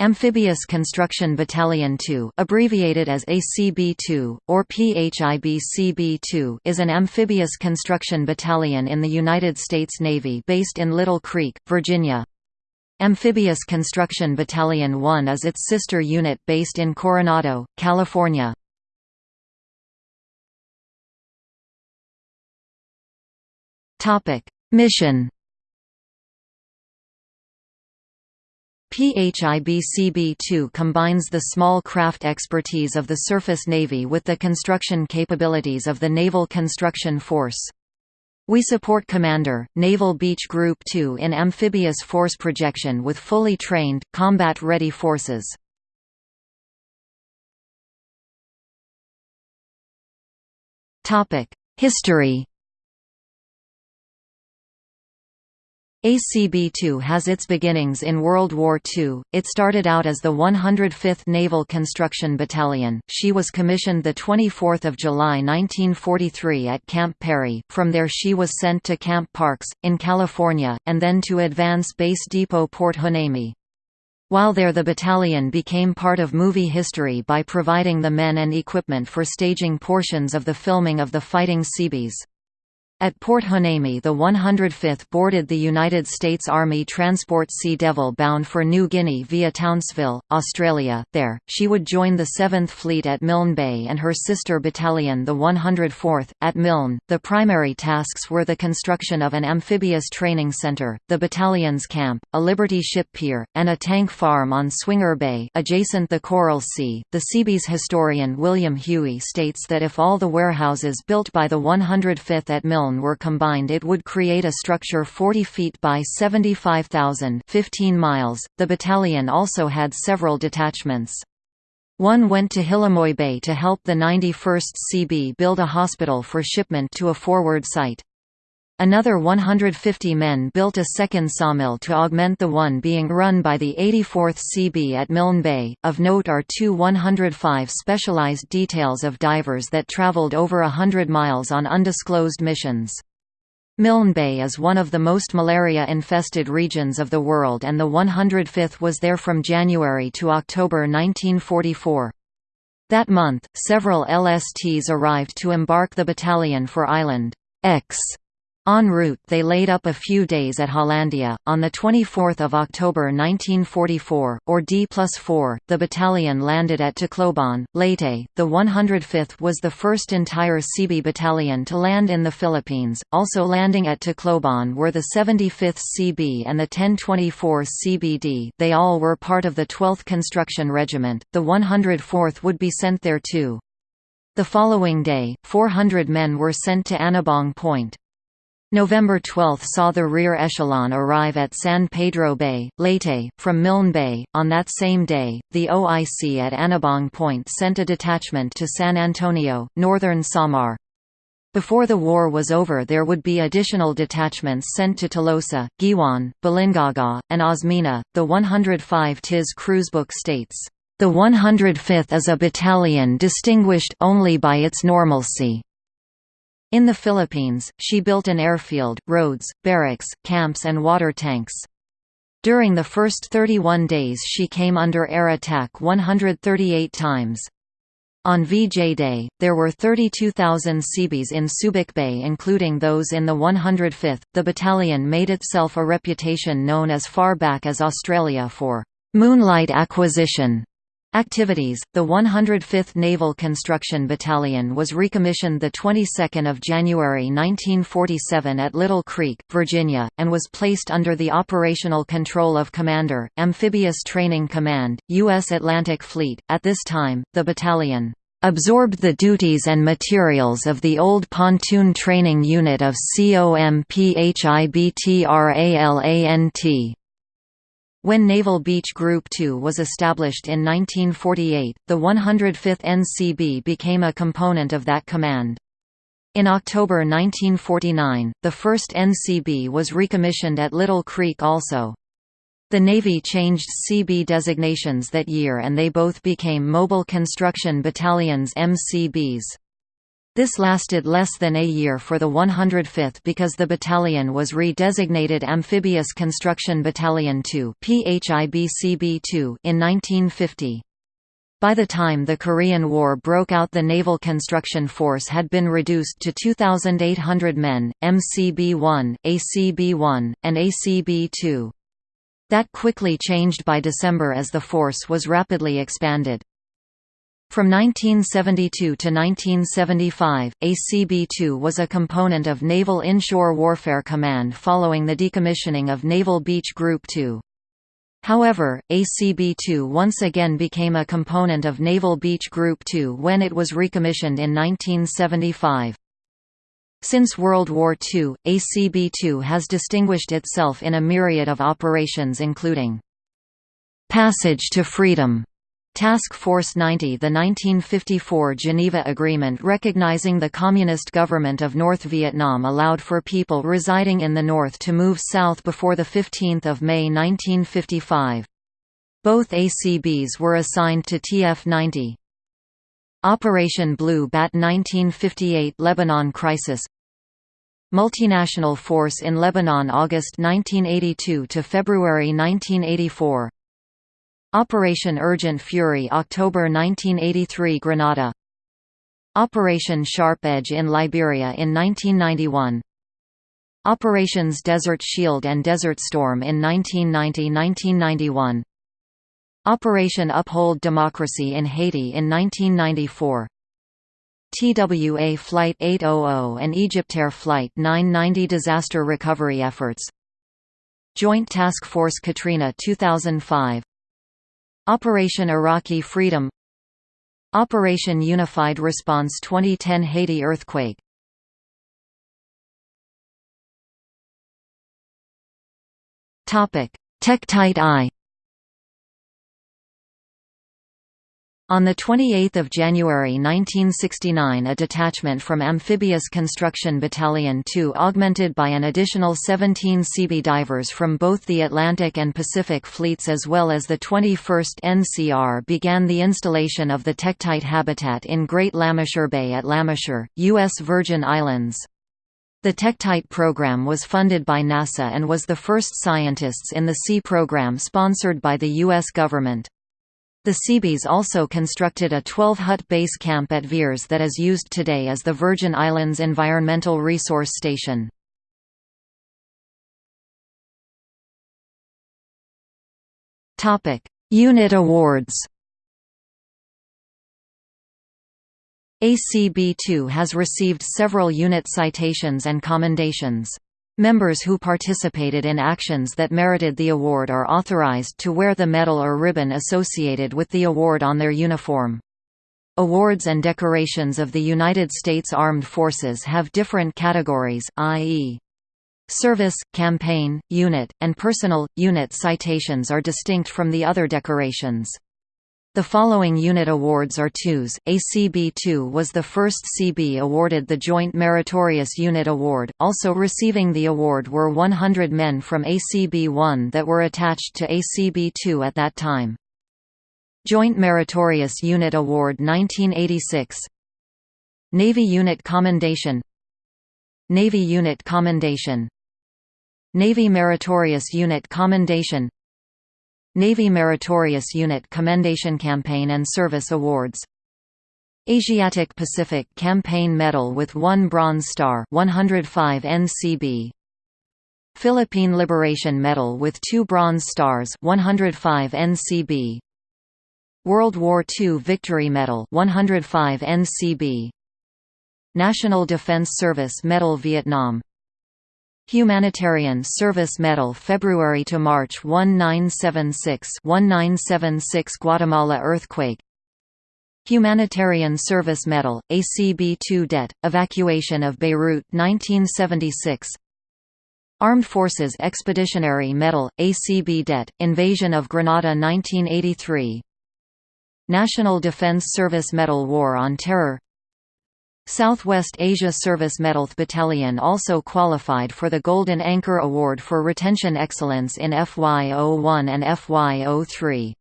Amphibious Construction Battalion 2 abbreviated as ACB-2, or PHIBCB-2 is an amphibious construction battalion in the United States Navy based in Little Creek, Virginia. Amphibious Construction Battalion 1 is its sister unit based in Coronado, California. Mission PHIBCB-2 combines the small craft expertise of the Surface Navy with the construction capabilities of the Naval Construction Force. We support Commander, Naval Beach Group 2 in amphibious force projection with fully trained, combat-ready forces. History ACB-2 has its beginnings in World War II. It started out as the 105th Naval Construction Battalion. She was commissioned the 24th of July 1943 at Camp Perry. From there she was sent to Camp Parks in California and then to Advance Base Depot Port Hueneme. While there the battalion became part of movie history by providing the men and equipment for staging portions of the filming of the Fighting Seabees. At Port Hueneme the 105th boarded the United States Army Transport Sea Devil bound for New Guinea via Townsville, Australia. There, she would join the 7th Fleet at Milne Bay and her sister battalion the 104th, at Milne. The primary tasks were the construction of an amphibious training center, the battalion's camp, a Liberty ship pier, and a tank farm on Swinger Bay adjacent the Coral Sea. The Seabees historian William Huie states that if all the warehouses built by the 105th at Milne were combined it would create a structure 40 feet by 75,000 15 miles. The battalion also had several detachments. One went to Hillamoy Bay to help the 91st CB build a hospital for shipment to a forward site. Another 150 men built a second sawmill to augment the one being run by the 84th CB at Milne Bay. Of note are two 105 specialized details of divers that traveled over a hundred miles on undisclosed missions. Milne Bay is one of the most malaria-infested regions of the world and the 105th was there from January to October 1944. That month, several LSTs arrived to embark the battalion for Island X En route they laid up a few days at Hollandia. On 24 October 1944, or D plus 4, the battalion landed at Tacloban, Leyte. The 105th was the first entire CB battalion to land in the Philippines. Also landing at Tacloban were the 75th CB and the 1024 CBD. They all were part of the 12th Construction Regiment. The 104th would be sent there too. The following day, 400 men were sent to Anibong Point. November 12 saw the rear echelon arrive at San Pedro Bay, Leyte, from Milne Bay. On that same day, the OIC at Anibong Point sent a detachment to San Antonio, northern Samar. Before the war was over there would be additional detachments sent to Tolosa, Guiuan, Balingaga, and Osmeña. The 105 TIS cruisebook states, "...the 105th is a battalion distinguished only by its normalcy." In the Philippines, she built an airfield, roads, barracks, camps and water tanks. During the first 31 days she came under air attack 138 times. On VJ Day, there were 32,000 Seabees in Subic Bay including those in the 105th. The battalion made itself a reputation known as far back as Australia for «moonlight acquisition» Activities: The 105th Naval Construction Battalion was recommissioned the 22nd of January 1947 at Little Creek, Virginia, and was placed under the operational control of Commander, Amphibious Training Command, U.S. Atlantic Fleet. At this time, the battalion absorbed the duties and materials of the old pontoon training unit of COMPHIBTRALANT. When Naval Beach Group 2 was established in 1948, the 105th NCB became a component of that command. In October 1949, the 1st NCB was recommissioned at Little Creek also. The Navy changed CB designations that year and they both became Mobile Construction Battalions MCBs. This lasted less than a year for the 105th because the battalion was re-designated Amphibious Construction Battalion 2 in 1950. By the time the Korean War broke out the Naval Construction Force had been reduced to 2,800 men, MCB-1, ACB-1, and ACB-2. That quickly changed by December as the force was rapidly expanded. From 1972 to 1975, ACB-2 was a component of Naval Inshore Warfare Command following the decommissioning of Naval Beach Group 2. However, ACB-2 once again became a component of Naval Beach Group 2 when it was recommissioned in 1975. Since World War II, ACB-2 has distinguished itself in a myriad of operations including Passage to Freedom Task Force 90 The 1954 Geneva Agreement recognizing the Communist government of North Vietnam allowed for people residing in the north to move south before 15 May 1955. Both ACBs were assigned to TF-90. Operation Blue Bat 1958 Lebanon Crisis Multinational Force in Lebanon August 1982 to February 1984 Operation Urgent Fury October 1983 Grenada Operation Sharp Edge in Liberia in 1991 Operations Desert Shield and Desert Storm in 1990–1991 Operation Uphold Democracy in Haiti in 1994 TWA Flight 800 and Egyptair Flight 990 Disaster recovery efforts. Joint Task Force Katrina 2005 Operation Iraqi Freedom. Operation Unified Response 2010 Haiti earthquake. Tektite I On 28 January 1969 a detachment from Amphibious Construction Battalion 2 augmented by an additional 17 Seabee divers from both the Atlantic and Pacific fleets as well as the 21st NCR began the installation of the Tektite habitat in Great Lameshur Bay at Lameshur, U.S. Virgin Islands. The Tektite program was funded by NASA and was the first scientists in the SEA program sponsored by the U.S. government. The Seabees also constructed a 12-hut base camp at VIERS that is used today as the Virgin Islands Environmental Resource Station. Unit awards ACB-2 has received several unit citations and commendations. Members who participated in actions that merited the award are authorized to wear the medal or ribbon associated with the award on their uniform. Awards and decorations of the United States Armed Forces have different categories, i.e. Service, campaign, unit, and personal, unit citations are distinct from the other decorations. The following unit awards are twos. ACB-2 was the first CB awarded the Joint Meritorious Unit Award. Also receiving the award were 100 men from ACB-1 that were attached to ACB-2 at that time. Joint Meritorious Unit Award 1986 Navy Unit Commendation Navy Unit Commendation Navy Meritorious Unit Commendation Navy Meritorious Unit Commendation Campaign and Service Awards. Asiatic Pacific Campaign Medal with 1 Bronze Star 105 NCB Philippine Liberation Medal with 2 Bronze Stars 105 NCB World War II Victory Medal 105 NCB National Defense Service Medal Vietnam Humanitarian Service Medal February to March 1976 1976 Guatemala earthquake. Humanitarian Service Medal ACB-2 Det evacuation of Beirut 1976 Armed Forces Expeditionary Medal ACB Det invasion of Grenada 1983 National Defense Service Medal War on Terror Southwest Asia Service Medal Battalion also qualified for the Golden Anchor Award for Retention Excellence in FY01 and FY03.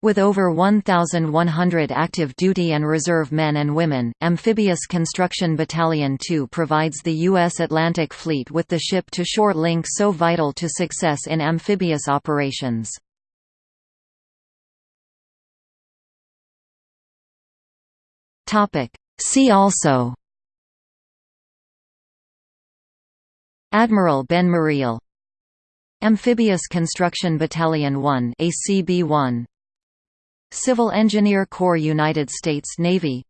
With over 1,100 active duty and reserve men and women, Amphibious Construction Battalion 2 provides the U.S. Atlantic Fleet with the ship-to-shore link so vital to success in amphibious operations. See also Admiral Ben Moreell Amphibious Construction Battalion 1 ACB-1 Civil Engineer Corps United States Navy.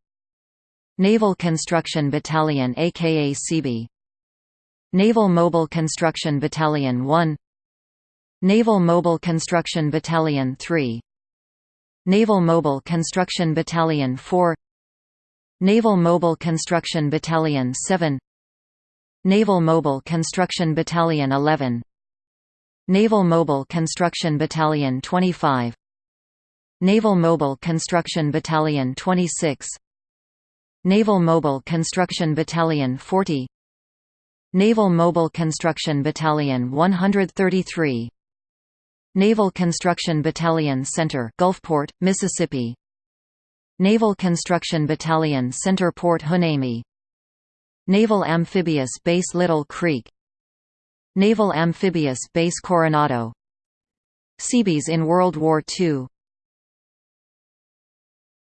Naval Construction Battalion aka CB Naval Mobile Construction Battalion 1 Naval Mobile Construction Battalion 3 Naval Mobile Construction Battalion 4 Naval Mobile Construction Battalion 7 Naval Mobile Construction Battalion 11 Naval Mobile Construction Battalion 25 Naval Mobile Construction Battalion 26 Naval Mobile Construction Battalion 40 Naval Mobile Construction Battalion 133 Naval Construction Battalion Center Gulfport, Mississippi Naval Construction Battalion Center Port Hueneme Naval Amphibious Base Little Creek. Naval Amphibious Base Coronado. Seabees in World War II